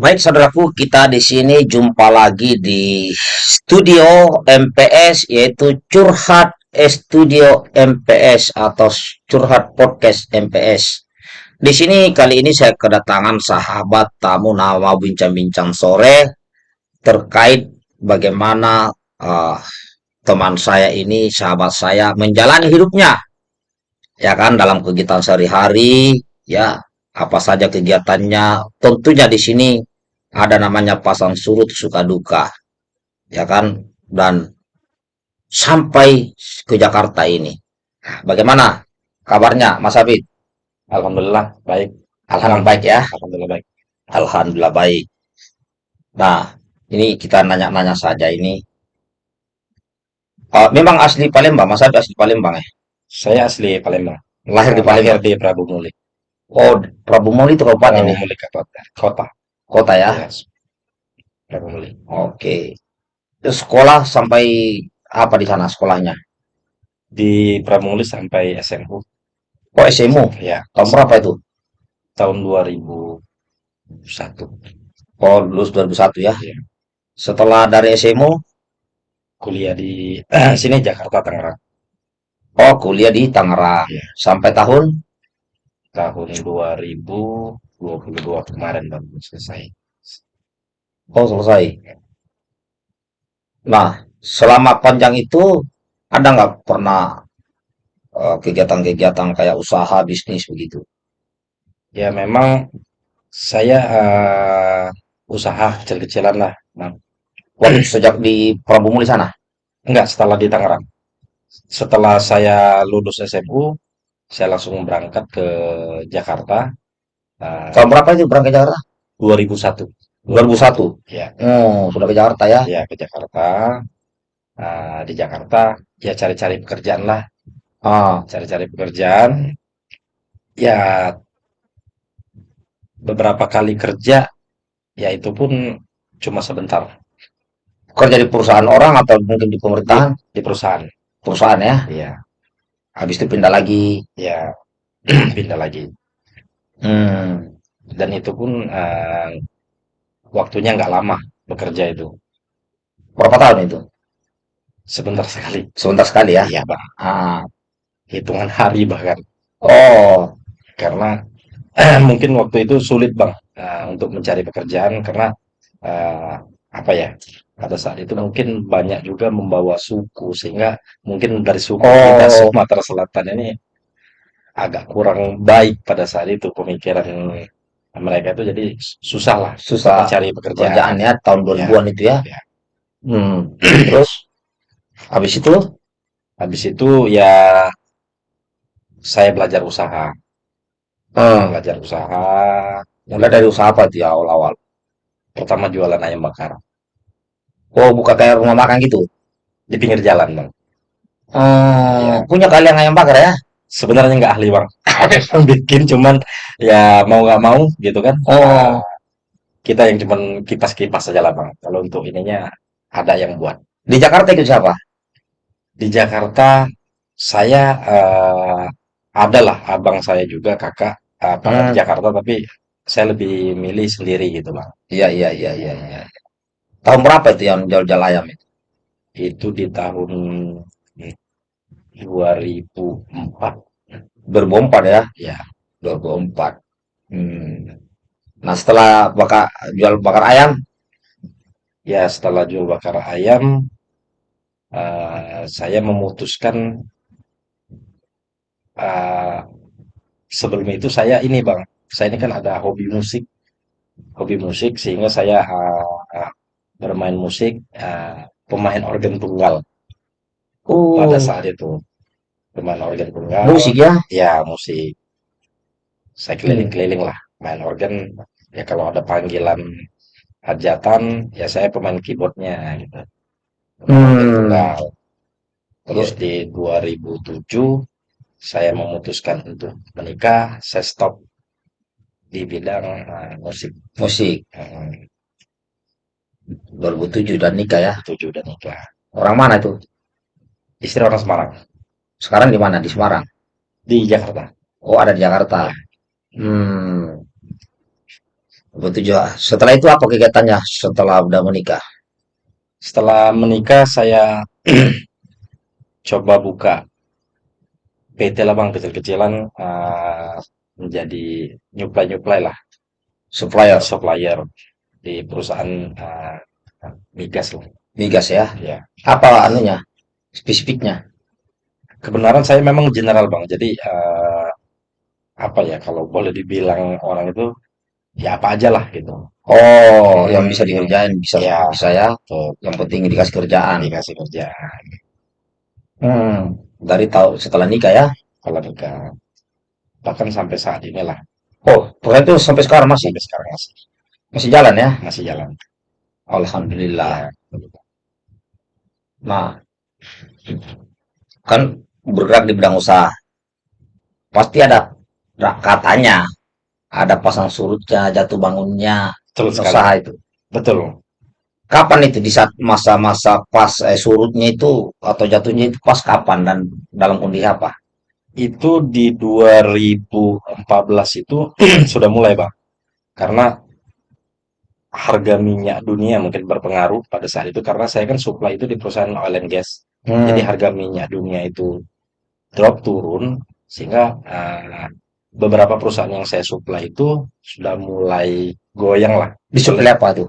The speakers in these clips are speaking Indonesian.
Baik, saudaraku, kita di sini jumpa lagi di studio MPS, yaitu Curhat Studio MPS atau Curhat Podcast MPS. Di sini kali ini saya kedatangan sahabat tamu nama bincang-bincang sore terkait bagaimana uh, teman saya ini, sahabat saya menjalani hidupnya, ya kan, dalam kegiatan sehari-hari, ya apa saja kegiatannya. Tentunya di sini ada namanya pasang surut suka duka, ya kan? Dan sampai ke Jakarta ini. Nah, Bagaimana kabarnya, Mas Abid? Alhamdulillah baik. Alhamdulillah baik ya. Alhamdulillah baik. Alhamdulillah baik. Nah, ini kita nanya-nanya saja ini. Uh, memang asli Palembang, Mas Abid asli Palembang ya? Saya asli Palembang. Lahir di lahir Palembang. di Prabu Muli. Oh, Prabu Muli itu kabupaten Prabu ya? Muli kota. Kota. Kota ya? Muli. Oke. Terus sekolah sampai apa di sana sekolahnya? Di Prabu Muli sampai SMU. Oh, SMU. Ya, Tahun berapa itu? tahun 2001. Oh, lulus 2001 ya. Ya. Setelah dari SMU, Kuliah di sini Jakarta Tangerang oh kuliah di Tangerang. Ya. Sampai tahun tahun 2022 kemarin baru selesai. oh selesai. Nah, selama panjang itu ada nggak pernah eh, kegiatan-kegiatan kayak usaha bisnis begitu? Ya memang saya eh, usaha kecil-kecilan lah. Nah, Waktu sejak di Prabu Muli sana. enggak setelah di Tangerang. Setelah saya lulus SMU, saya langsung berangkat ke Jakarta eh, Tahun berapa itu berangkat ke Jakarta? 2001. 2001. Ya, Oh, sudah ke Jakarta ya. ya ke Jakarta. Eh, di Jakarta ya cari-cari pekerjaan lah, Ah, cari-cari pekerjaan. Ya beberapa kali kerja, ya itu pun cuma sebentar kerja di perusahaan orang atau mungkin di di, pemerintahan? di perusahaan. Perusahaan ya. Ya, Habis itu pindah lagi. ya pindah lagi. Hmm. Dan itu pun eh, waktunya nggak lama bekerja itu, Berapa tahun itu? sebentar sekali. Sebentar sekali ya. Iya bang, Ah. hitungan hari bahkan. Oh, Karena mungkin waktu itu sulit bang eh, untuk mencari pekerjaan karena eh, apa ya pada saat itu mungkin banyak juga membawa suku sehingga mungkin dari suku kita oh, Sumatera Selatan ini agak kurang baik pada saat itu pemikiran mereka itu jadi susah lah susah mencari pekerjaan. kerjaan ya tahun Ya, 2000-an itu ya. ya. Hmm. Terus habis itu Habis itu ya saya belajar usaha, eh, belajar usaha. mulai dari usaha apa itu ya awal-awal? Pertama jualan ayam bakar Oh, buka kayak rumah makan gitu. di pinggir jalan bang. Oh, Ya punya kalian ayam bakar ya? sebenarnya nggak ahli bang. Yang bikin cuman ya mau nggak mau gitu kan. Oh, kita yang cuman kipas-kipas saja lah bang. Kalau untuk ininya ada yang buat. di Jakarta itu siapa? Di Jakarta saya eh, adalah abang saya juga kakak eh, pernah di Hmm. Jakarta tapi saya lebih milih sendiri gitu bang. Iya, iya, iya, iya, iya. Tahun berapa itu yang jual-jual ayam itu? Itu di tahun 2004 2004 ya, ya. 2004. Hmm. Nah, setelah bakar jual bakar ayam, Ya setelah jual bakar ayam eh, saya memutuskan eh, sebelum itu saya ini bang. Saya ini kan ada hobi musik, hobi musik sehingga saya eh, bermain musik eh, pemain organ tunggal pada oh, saat itu. Pemain organ tunggal, musik ya? ya musik. Saya Hmm. keliling-keliling lah main organ. Ya kalau ada panggilan hajatan, ya saya pemain keyboardnya gitu. Pemain Hmm. tunggal. Terus di 2007 saya memutuskan untuk menikah. Saya stop di bidang eh, musik. Musik. Eh, 2007 dan nikah ya. 2007 udah nikah. Orang mana itu? Istri orang Semarang Sekarang di mana? Di Semarang. di Jakarta. Oh, ada di Jakarta. Ya. Hmm. 27. Setelah itu apa kegiatannya setelah udah menikah? Setelah menikah saya coba buka PT lah bang, kecil-kecilan eh, menjadi nyuplai-nyuplai lah, Supplier, supplier di perusahaan eh, migas lah. migas ya. Ya, Apa anunya? Spesifiknya? kebenaran saya memang general bang, jadi eh, apa ya kalau boleh dibilang orang itu ya apa aja lah gitu. Oh, yang bisa Hmm, dikerjain bisa ya, bisa ya. tuh, Yang penting dikasih kerjaan. dikasih kerja Hmm, dari tahu setelah nikah ya. kalau nikah. Bahkan sampai saat inilah, Oh, proyek itu sampai sekarang masih sampai sekarang masih masih jalan ya. masih jalan. Alhamdulillah. Ya, Nah, kan bergerak di bidang usaha. Pasti ada katanya, ada pasang surutnya, jatuh bangunnya, betul sekali. usaha itu. Betul. Kapan itu di saat masa-masa pas eh, surutnya itu atau jatuhnya itu pas kapan dan dalam kondisi apa? Itu di 2014 itu sudah mulai, Bang. Karena harga minyak dunia mungkin berpengaruh pada saat itu karena saya kan supply itu di perusahaan oil and gas. Jadi Hmm, harga minyak dunia itu drop turun sehingga eh, beberapa perusahaan yang saya supply itu sudah mulai goyang lah. disuplai apa tuh?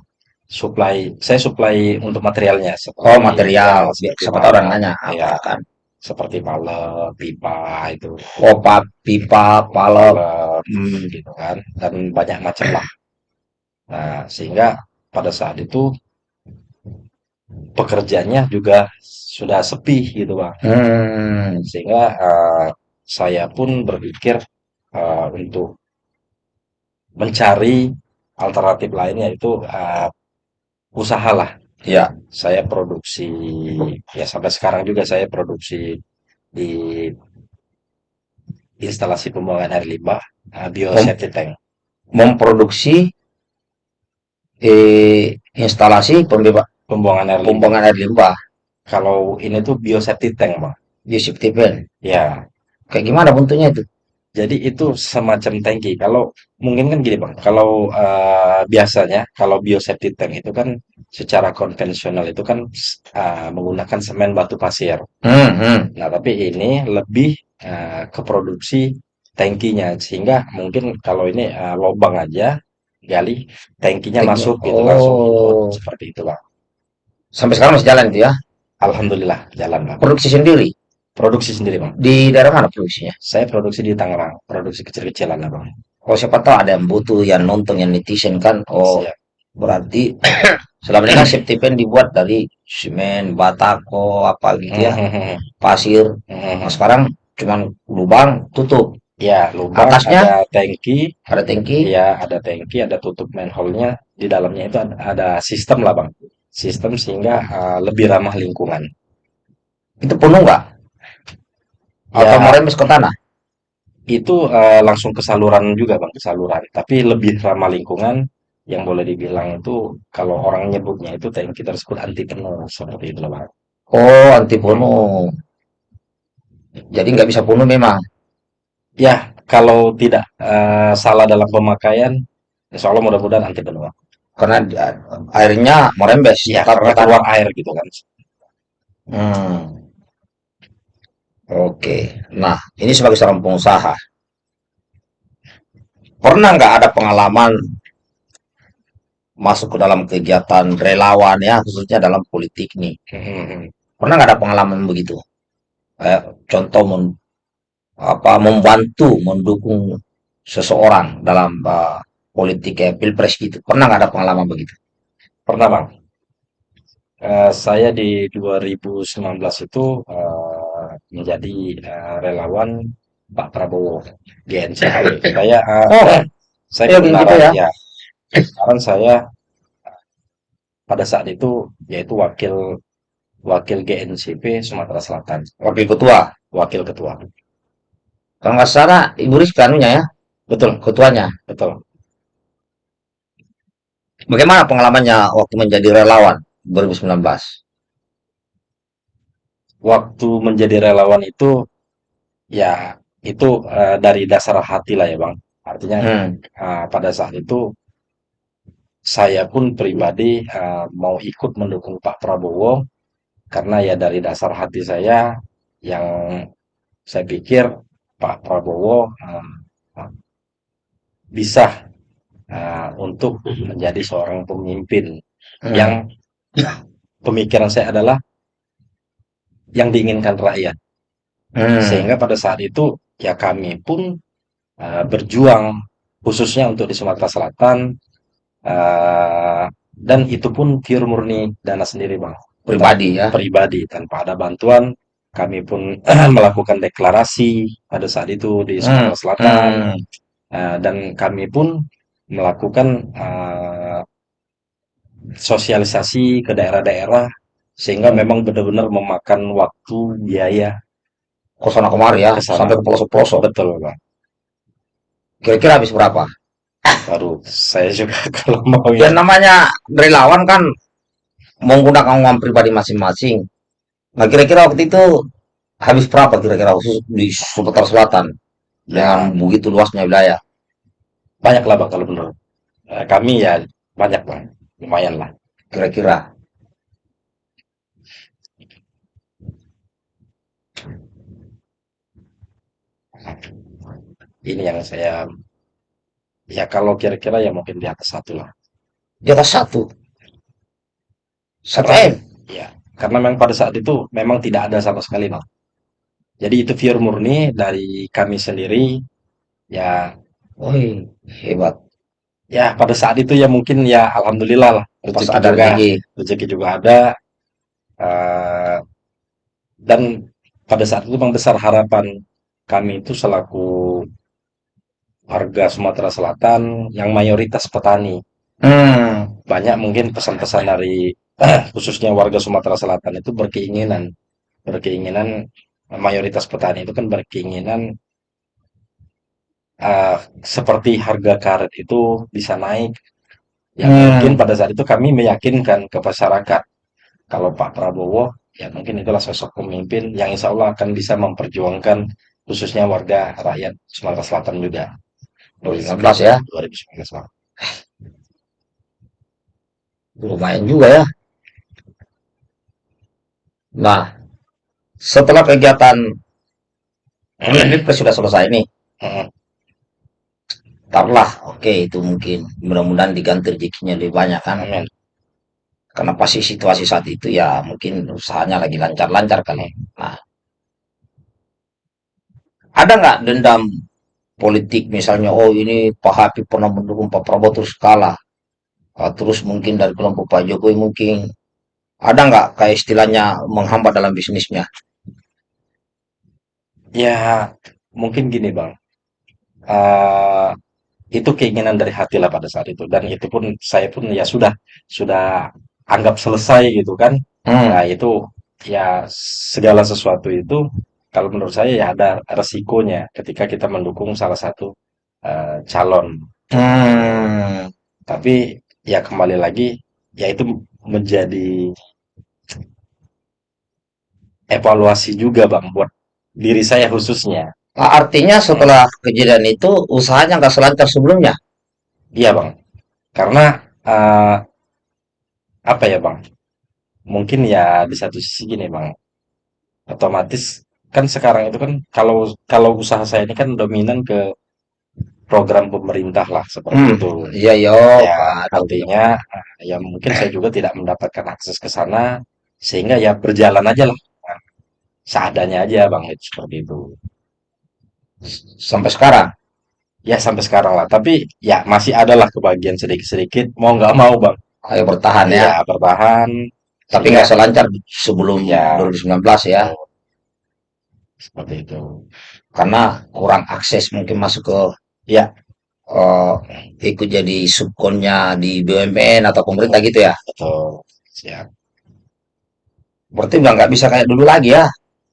Supply, saya supply untuk materialnya Oh, seperti material. ya, Biar seperti Siapa tahu orang nanya ya, kan? seperti palet, pipa itu, Oh, pa- pipa, palet Hmm, gitu kan, dan banyak macam lah. Nah, sehingga pada saat itu pekerjaannya juga sudah sepi gitu Bang. hmm, Sehingga eh, saya pun berpikir eh, untuk mencari alternatif lain yaitu eh, usahalah. ya. Saya produksi ya sampai sekarang juga saya produksi di instalasi pembuangan air limbah Mem- biosafety tank. memproduksi eh, instalasi pembeba Pembuangan air limbah. pembuangan air limbah Kalau ini tuh biosafety tank, Bang. di safety pen. Ya, Kayak gimana bentuknya itu? jadi itu semacam tangki. Kalau mungkin kan gini, Bang. Kalau eh, biasanya kalau biosafety tank itu kan secara konvensional itu kan eh, menggunakan semen batu pasir. Hmm, hmm. Nah, tapi ini lebih eh, ke produksi tangkinya sehingga mungkin kalau ini eh, lubang aja gali tangkinya Teknik. masuk gitu langsung Oh, seperti itu, Bang. sampai sekarang masih jalan itu ya? Alhamdulillah jalan, Bang. Produksi sendiri. Produksi sendiri, Bang. Di daerah mana produksinya? Saya produksi di Tangerang, produksi kecil-kecilan lah, Bang. Oh, siapa tahu ada yang butuh, yang nonton, yang netizen kan. Oh, Siap. berarti selama ini kan safety pen dibuat dari semen, batako, apa gitu ya, pasir. Nah, sekarang cuman lubang, tutup. Ya, lubang Atasnya ada tangki, ada tangki. ya ada tangki, ada tutup manhole-nya. Di dalamnya itu ada, ada sistem lah, Bang. Sistem sehingga uh, lebih ramah lingkungan. Itu penuh nggak? Atau Ya, merembes ke tanah? itu uh, langsung ke saluran juga, Bang, ke saluran. Tapi lebih ramah lingkungan yang boleh dibilang itu kalau orang nyebutnya itu tangki tersebut anti penuh seperti itu Bang. Oh, anti penuh. Jadi nggak bisa penuh memang. Ya, kalau tidak uh, salah dalam pemakaian, insya Allah mudah-mudahan anti penuh. Karena di- airnya merembes, Ya, karena tanah. keluar air gitu kan. Hmm, oke. Nah, ini sebagai seorang pengusaha, pernah nggak ada pengalaman masuk ke dalam kegiatan relawan ya, khususnya dalam politik nih? Pernah nggak ada pengalaman begitu? Kayak contoh apa membantu mendukung seseorang dalam uh, politik kayak pilpres gitu. Pernah nggak ada pengalaman begitu? Pernah, Bang. Eh, saya di 2019 itu eh, menjadi eh, relawan Pak Prabowo GNCP. Saya eh, Oh, saya ya begitu kebenaran ya. ya, sekarang saya pada saat itu yaitu wakil wakil GNCP Sumatera Selatan, Wakil ketua. wakil ketua. Kalau nggak salah, Ibu Rizka anunya ya, Betul, ketuanya. betul. Bagaimana pengalamannya waktu menjadi relawan 2019? Waktu menjadi relawan itu ya itu eh, dari dasar hati lah ya, Bang. Artinya Hmm, eh, pada saat itu saya pun pribadi eh, mau ikut mendukung Pak Prabowo karena ya dari dasar hati saya yang saya pikir Pak Prabowo eh, bisa eh, untuk menjadi seorang pemimpin Hmm. yang pemikiran saya adalah yang diinginkan rakyat. Hmm. Sehingga pada saat itu ya kami pun uh, berjuang khususnya untuk di Sumatera Selatan uh, dan itu pun pure murni dana sendiri bang Pribadi ya. pribadi tanpa ada bantuan kami pun melakukan deklarasi pada saat itu di Sumatera Hmm. Selatan Hmm. uh, dan kami pun melakukan uh, sosialisasi ke daerah-daerah sehingga memang benar-benar memakan waktu biaya Ke sana kemari ya, ke sana. sampai ke pelosok-pelosok. betul bang Kira-kira habis berapa? baru saya juga kalau mau Ya ya namanya relawan kan menggunakan uang pribadi masing-masing. Nah kira-kira waktu itu habis berapa kira-kira khusus di Sumatera Selatan dengan begitu luasnya wilayah? banyak lah bang kalau menurut eh, kami ya banyak bang lumayan lah Kira-kira. ini yang saya ya kalau kira-kira ya mungkin di atas satu lah Di atas satu. Satu M. ya karena memang pada saat itu memang tidak ada sama sekali bang jadi itu pure murni dari kami sendiri ya Wih, hebat. ya pada saat itu ya mungkin ya alhamdulillah lah Pas rezeki ada juga rezeki. rezeki juga ada eh, dan pada saat itu memang besar harapan kami itu selaku warga Sumatera Selatan yang mayoritas petani Hmm. banyak mungkin pesan-pesan dari khususnya warga Sumatera Selatan itu berkeinginan berkeinginan mayoritas petani itu kan berkeinginan eh, seperti harga karet itu bisa naik ya Hmm. mungkin pada saat itu kami meyakinkan ke masyarakat kalau Pak Prabowo ya mungkin itulah sosok pemimpin yang insya Allah akan bisa memperjuangkan khususnya warga rakyat Sumatera Selatan juga 2019 ya. 2019 Bang. Lumayan juga ya. Nah, setelah kegiatan ini sudah selesai nih. Heeh. Taruhlah, oke itu mungkin mudah-mudahan diganti rezekinya lebih banyak kan. Amin. Karena pasti situasi saat itu ya mungkin usahanya lagi lancar-lancar kali. Nah, ada nggak dendam politik misalnya, oh ini Pak Habib pernah mendukung Pak Prabowo terus kalah. Ah, terus mungkin dari kelompok Pak Jokowi mungkin ada nggak kayak istilahnya menghambat dalam bisnisnya? Ya, mungkin gini Bang. Eh, itu keinginan dari hati lah pada saat itu dan itu pun saya pun ya sudah sudah anggap selesai gitu kan. Hmm. Nah, itu ya segala sesuatu itu kalau menurut saya ya ada resikonya ketika kita mendukung salah satu eh, calon. Hmm. Tapi ya kembali lagi ya itu menjadi evaluasi juga Bang buat diri saya khususnya. Nah, artinya setelah kejadian itu usahanya nggak selancar sebelumnya. Iya Bang. Karena eh, apa ya Bang? Mungkin ya di satu sisi gini Bang. Otomatis kan sekarang itu kan kalau kalau usaha saya ini kan dominan ke program pemerintah lah seperti Hmm. itu. Iya, yo, Ya, Pak. artinya eh, ya mungkin saya juga tidak mendapatkan akses ke sana sehingga ya berjalan aja lah. Seadanya aja Bang itu seperti itu. Sampai sekarang. Ya sampai sekarang lah. Tapi ya masih ada lah kebagian sedikit-sedikit mau nggak mau Bang. Ayo bertahan ya. Ya bertahan. Tapi nggak selancar sebelum Ya. 2019 ya. seperti itu. Karena kurang akses mungkin masuk ke Ya, eh, ikut jadi subkonnya di BUMN atau pemerintah gitu ya. betul. Siap. Berarti udah nggak bisa kayak dulu lagi ya.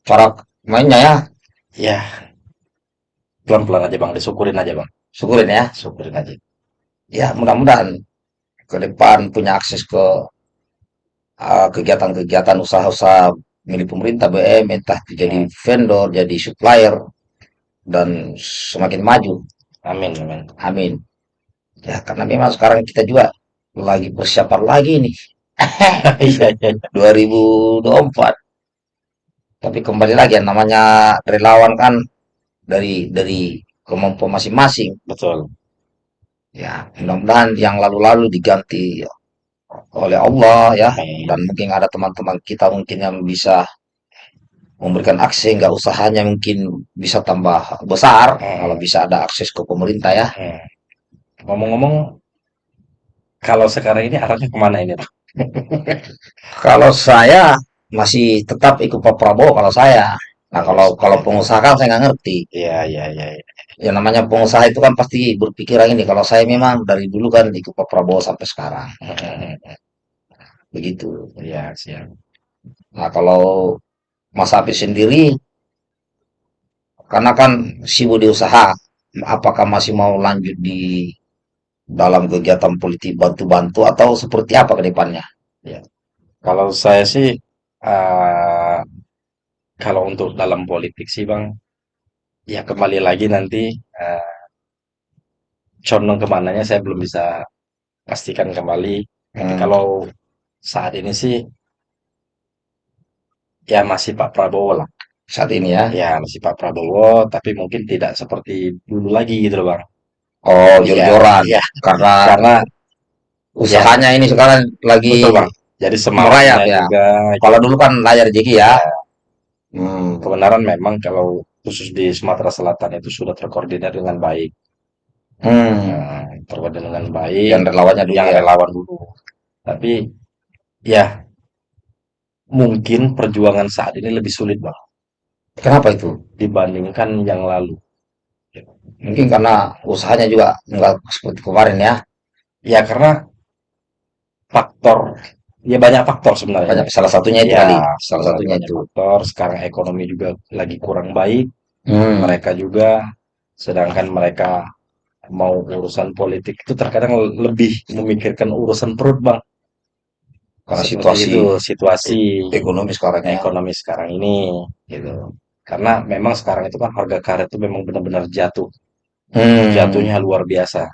Cara mainnya ya. Ya, pelan-pelan aja Bang, disyukurin aja Bang. Syukurin ya. Syukurin aja. Ya, mudah-mudahan ke depan punya akses ke eh, kegiatan-kegiatan usaha-usaha milik pemerintah BUMN, entah jadi vendor, jadi supplier, dan semakin maju. Amin, amin. Amin. Ya, karena memang sekarang kita juga lagi persiapan lagi nih Iya, iya, iya. 2024. Tapi kembali lagi yang namanya relawan kan dari dari kemampuan masing-masing. Betul. Ya, mudah-mudahan yang lalu-lalu diganti oleh Allah ya. Dan mungkin ada teman-teman kita mungkin yang bisa memberikan akses nggak usahanya mungkin bisa tambah besar kalau Hmm, bisa ada akses ke pemerintah ya. hmm. Ngomong-ngomong, kalau sekarang ini arahnya ke mana ini? Kalau saya masih tetap ikut Pak Prabowo kalau saya. Nah, Kalau kalau kalau saya, pengusaha kan saya nggak ngerti. iya, iya, iya, iya. Ya namanya pengusaha itu kan pasti berpikiran ini. Kalau saya memang dari dulu kan ikut Pak Prabowo sampai sekarang. Begitu. Iya, siap. Nah, kalau Mas Hafiz sendiri, karena kan sibuk di usaha, apakah masih mau lanjut di dalam kegiatan politik bantu-bantu atau seperti apa ke depannya? Ya. Kalau saya sih, eh, kalau untuk dalam politik sih, Bang, ya kembali lagi nanti eh, condong ke mananya saya belum bisa pastikan kembali. Tapi Hmm, kalau saat ini sih, ya masih Pak Prabowo lah. saat ini ya. Ya, masih Pak Prabowo, tapi mungkin tidak seperti dulu lagi gitu loh, Bang. Oh, Iya, jor-joran. iya. Karena Karena ya usahanya ini sekarang betul, lagi Bang. Jadi merayap semangatnya ya. juga Kalau dulu kan layar rezeki ya. ya Hmm, kebenaran memang kalau khusus di Sumatera Selatan itu sudah terkoordinir dengan baik. hmm. Nah, terkoordinir dengan Yang baik relawannya dulu yang ya. relawan dulu. Tapi ya mungkin perjuangan saat ini lebih sulit, Bang, Kenapa itu? dibandingkan yang lalu. Mungkin karena usahanya juga nggak seperti kemarin ya. Ya karena faktor ya banyak faktor sebenarnya. Banyak salah satunya itu Ya, kali. Salah satunya itu. faktor. Sekarang ekonomi juga lagi kurang baik. Hmm, Mereka juga, sedangkan mereka mau urusan politik itu terkadang lebih memikirkan urusan perut, Bang. karena situasi itu situasi ekonomi sekarang ya. ekonomi sekarang ini, gitu. Karena memang sekarang itu kan harga karet itu memang benar-benar jatuh. Hmm, Jatuhnya luar biasa,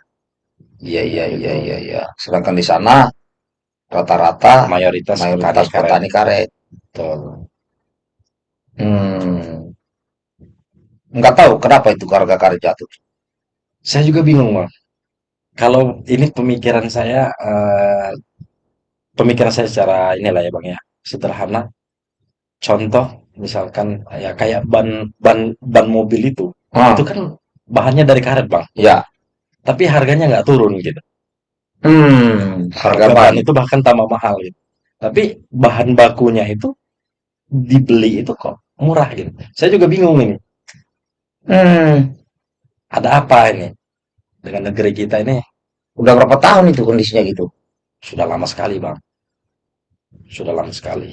iya iya iya gitu. iya iya. Sedangkan di sana rata-rata Mayoritas petani mayoritas karet. petani karet. Betul. Hmm, nggak tahu kenapa itu harga karet jatuh. Saya juga bingung, Bang. Kalau ini pemikiran saya, eh, pemikiran saya secara inilah ya, Bang ya, sederhana. Contoh, misalkan ya kayak ban ban ban mobil itu, itu Ah, kan bahannya dari karet, Bang. ya. Tapi harganya nggak turun gitu. Hmm, harga ban. itu bahkan tambah mahal gitu. Tapi bahan bakunya itu dibeli itu kok murah gitu. Saya juga bingung ini. Hmm, Ada apa ini dengan negeri kita ini? udah berapa tahun itu kondisinya gitu? Sudah lama sekali, Bang. Sudah lama sekali.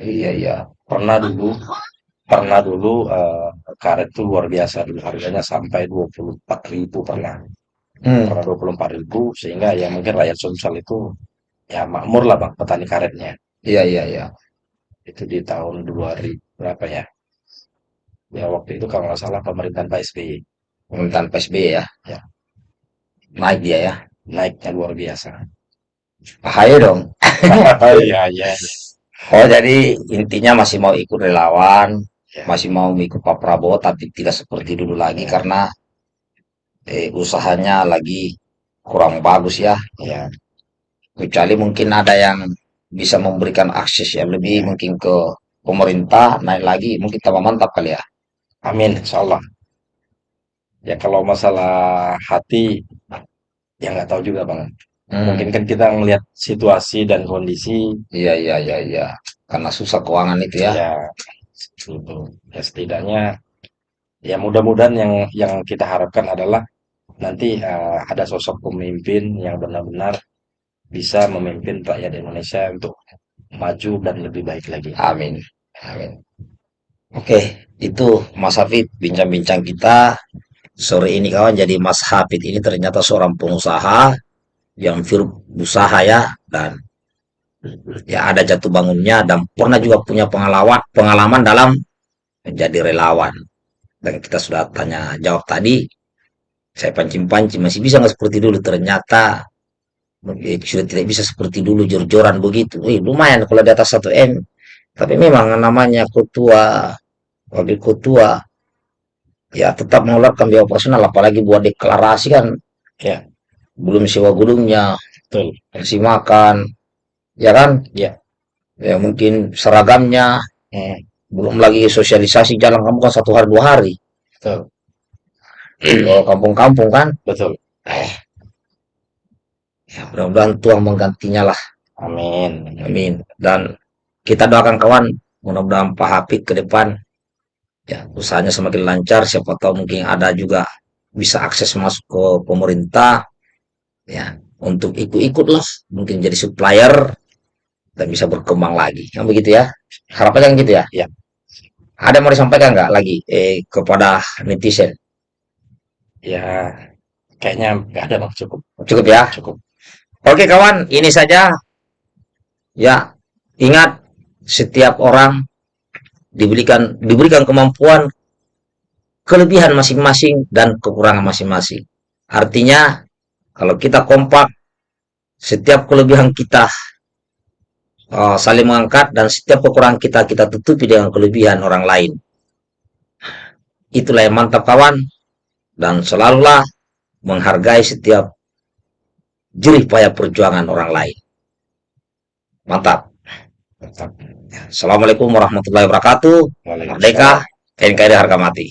Iya iya. Pernah dulu, pernah dulu eh, karet itu luar biasa dulu harganya sampai 24.000 pernah. Hmm, Pernah 24.000 sehingga ya mungkin rakyat Sumsel itu ya makmur lah, Bang, petani karetnya. iya iya iya. Itu di tahun 2000 berapa ya? Ya waktu itu kalau nggak salah pemerintahan Pak SBY. Pemerintahan PSBY ya. Ya, Naik dia ya. naiknya luar biasa. Bahaya dong. Iya, iya, Oh, jadi intinya masih mau ikut relawan, iya. masih mau ikut Pak Prabowo, tapi tidak seperti dulu lagi Ya, karena eh, usahanya lagi kurang bagus ya. ya, Kecuali mungkin ada yang bisa memberikan akses yang lebih ya. mungkin ke pemerintah, naik lagi, mungkin tambah mantap kali ya. Amin, insya Allah. Ya kalau masalah hati, ya nggak tahu juga bang. Mungkin Hmm, kan kita ngelihat situasi dan kondisi, iya, iya, iya, iya. Karena susah keuangan itu ya. ya itu. Ya setidaknya, ya mudah-mudahan yang yang kita harapkan adalah nanti eh, ada sosok pemimpin yang benar-benar bisa memimpin rakyat Indonesia untuk maju dan lebih baik lagi. Amin. Amin. Oke, itu Mas Hafid, bincang-bincang kita sore ini kawan. Jadi Mas Hafid ini ternyata seorang pengusaha yang firm usaha ya dan ya ada jatuh bangunnya dan pernah juga punya pengalaman pengalaman dalam menjadi relawan. Dan kita sudah tanya jawab tadi, saya pancing-pancing masih bisa nggak seperti dulu ternyata Eh, sudah tidak bisa seperti dulu jor-joran begitu. Eh, lumayan kalau di atas 1 M. Tapi memang namanya ketua, wakil ketua, ya tetap mengeluarkan biaya operasional, apalagi buat deklarasi kan, Ya, belum sewa gedungnya, betul. kasih makan, ya kan? Ya. Ya mungkin seragamnya, Hmm, belum lagi sosialisasi jalan kamu kan satu hari dua hari. betul. Kalau kampung-kampung kan, Betul. ya mudah-mudahan Tuhan menggantinya lah. Amin. Amin. Dan kita doakan kawan, mudah-mudahan Pak Hafid ke depan ya usahanya semakin lancar. Siapa tahu mungkin ada juga bisa akses masuk ke pemerintah ya untuk ikut-ikut lah, mungkin jadi supplier dan bisa berkembang lagi. Yang begitu ya. Harapannya yang gitu ya. Ya. Ada yang mau disampaikan nggak lagi eh, kepada netizen? Ya, kayaknya nggak ada bang. Cukup. Cukup ya. Cukup. Oke kawan, ini saja. Ya, ingat setiap orang diberikan diberikan kemampuan kelebihan masing-masing dan kekurangan masing-masing. Artinya, kalau kita kompak, setiap kelebihan kita uh, saling mengangkat dan setiap kekurangan kita kita tutupi dengan kelebihan orang lain. Itulah yang mantap kawan dan selalulah menghargai setiap jerih payah perjuangan orang lain. Mantap. Mantap. Assalamualaikum warahmatullahi wabarakatuh. Merdeka, NKRI harga mati.